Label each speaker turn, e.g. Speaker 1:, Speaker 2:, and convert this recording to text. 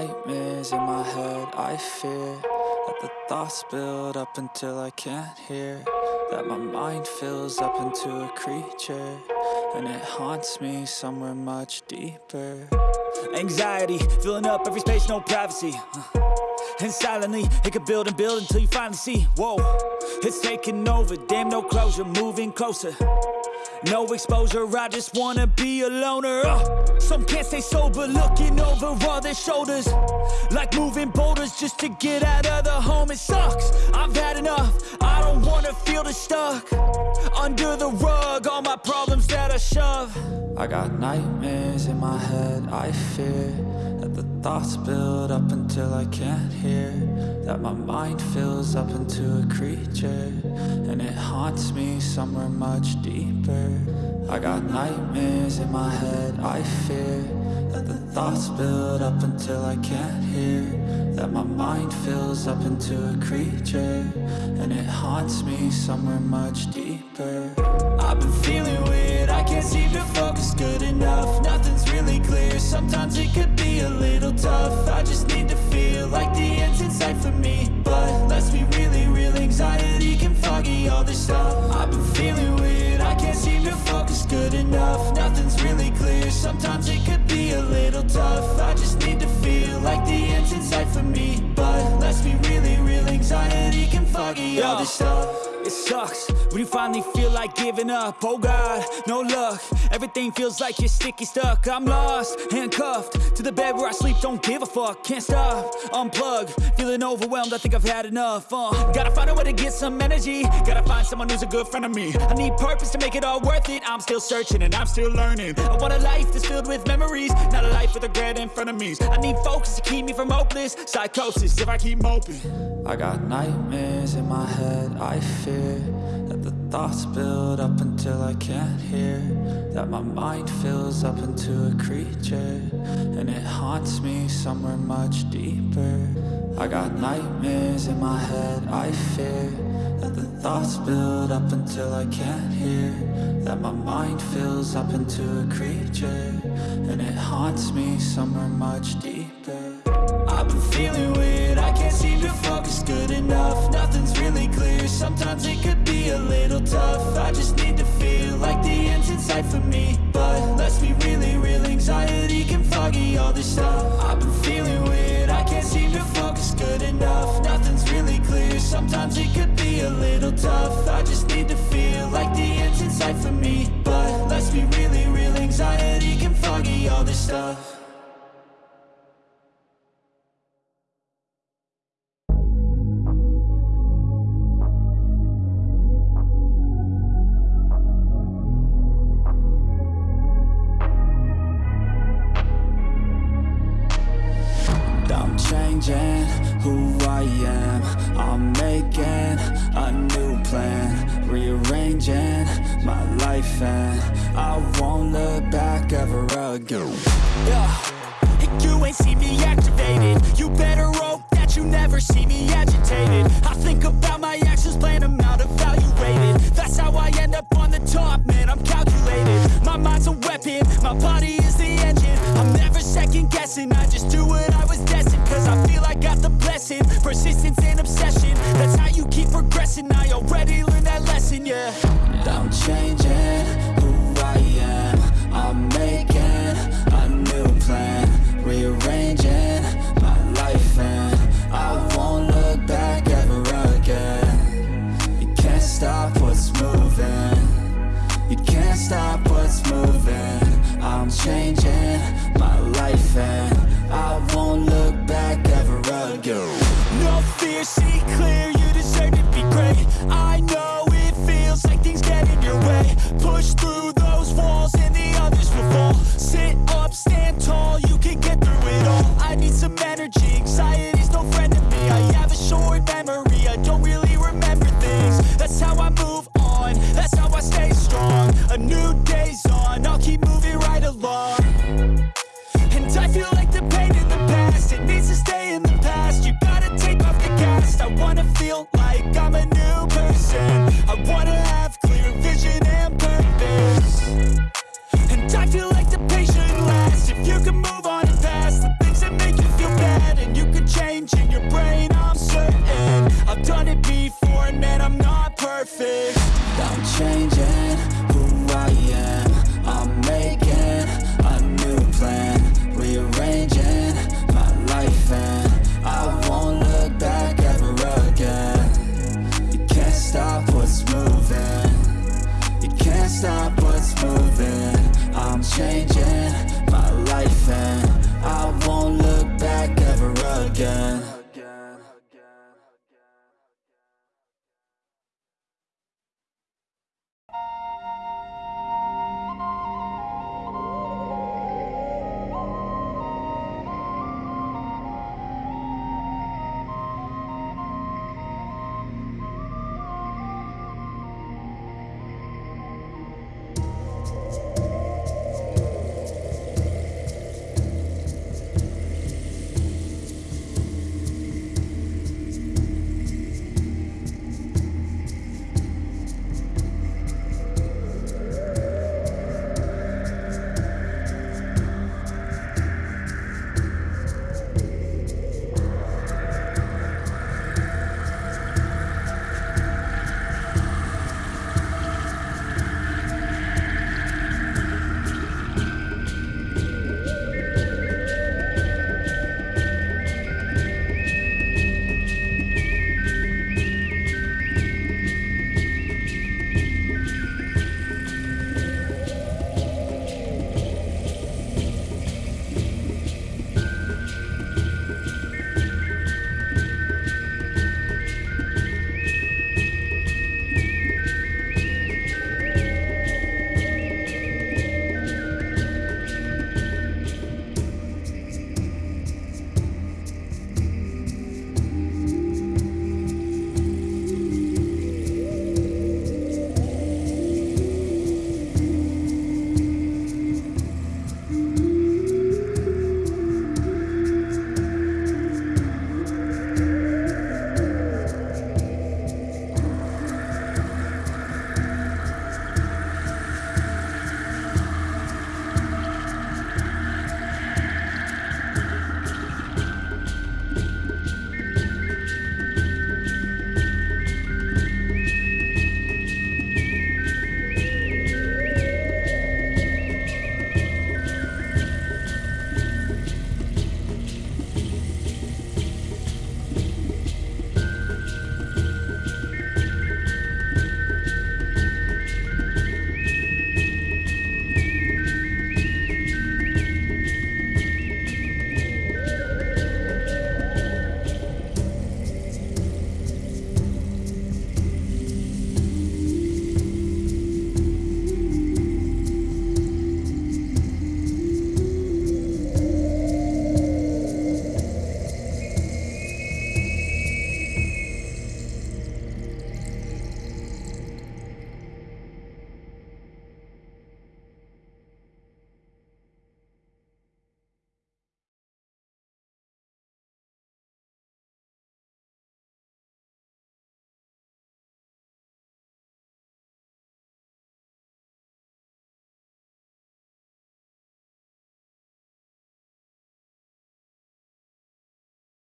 Speaker 1: nightmares in my head, I fear That the thoughts build up until I can't hear. That my mind fills up into a creature And it haunts me somewhere much deeper.
Speaker 2: Anxiety, filling up every space, no privacy. And silently, it could build and build until you finally see. Whoa, it's taking over, damn no closure, moving closer No exposure, I just wanna be a loner. Uh, Some can't stay sober, looking over all their shoulders. Like moving boulders just to get out of the home It sucks, I've had enough, I don't wanna feel the stuck. Under the rug, all my problems that I shove.
Speaker 1: I got nightmares in my head, I fear That the thoughts build up until I can't hear That my mind fills up into a creature And it haunts me somewhere much deeper. I got nightmares in my head, I fear That the thoughts build up until I can't hear That my mind fills up into a creature And it haunts me somewhere much deeper.
Speaker 2: I've been feeling weird, I can't seem all stuff it sucks. When you finally feel like giving up Oh God, no luck. Everything feels like you're sticky stuck. I'm lost, handcuffed To the bed where I sleep, don't give a fuck Can't stop, unplug Feeling overwhelmed, I think I've had enough uh, Gotta find a way to get some energy. Gotta find someone who's a good friend of me. I need purpose to make it all worth it. I'm still searching and I'm still learning. I want a life that's filled with memories Not a life with regret in front of me. I need focus to keep me from hopeless Psychosis if I keep moping.
Speaker 1: I got nightmares in my head, I fear That the thoughts build up until I can't hear That my mind fills up into a creature And it haunts me somewhere much deeper. I got nightmares in my head, I fear That the thoughts build up until I can't hear That my mind fills up into a creature And it haunts me somewhere much deeper.
Speaker 2: I've been feeling weird, I can't seem to focus good enough Nothing's clear, sometimes it could be a little tough. I just need to feel like the end's in sight for me. But let's be really real, anxiety can foggy all this stuff. I've been feeling weird, I can't seem to focus good enough. Nothing's really clear, sometimes it could be a little tough. I just need to feel like the end's in sight for me. But let's be really real, anxiety can foggy all this stuff
Speaker 1: who I am. I'm making a new plan Rearranging my life and I won't look back ever again.
Speaker 2: Yeah, you ain't see me activated. You better hope that you never see me agitated. I think about my actions, plan them out, evaluated That's how I end up on the top, man, I'm calculated. My mind's a weapon, my body is the engine. I'm never second guessing, I just do progressing, I already learned that lesson, yeah.
Speaker 1: I'm changing who I am. I'm making a new plan. Rearranging my life and I won't look back ever again. You can't stop what's moving. You can't stop what's moving. I'm changing my life and I won't look back ever again.
Speaker 2: No fear, see clear, you deserve to great I know it feels like things get in your way. Push through I'm changing who I am. I'm making a new plan. Rearranging my life and I won't look back ever again. You can't stop what's moving. You can't stop what's moving. I'm changing my life and I won't look back ever
Speaker 1: again.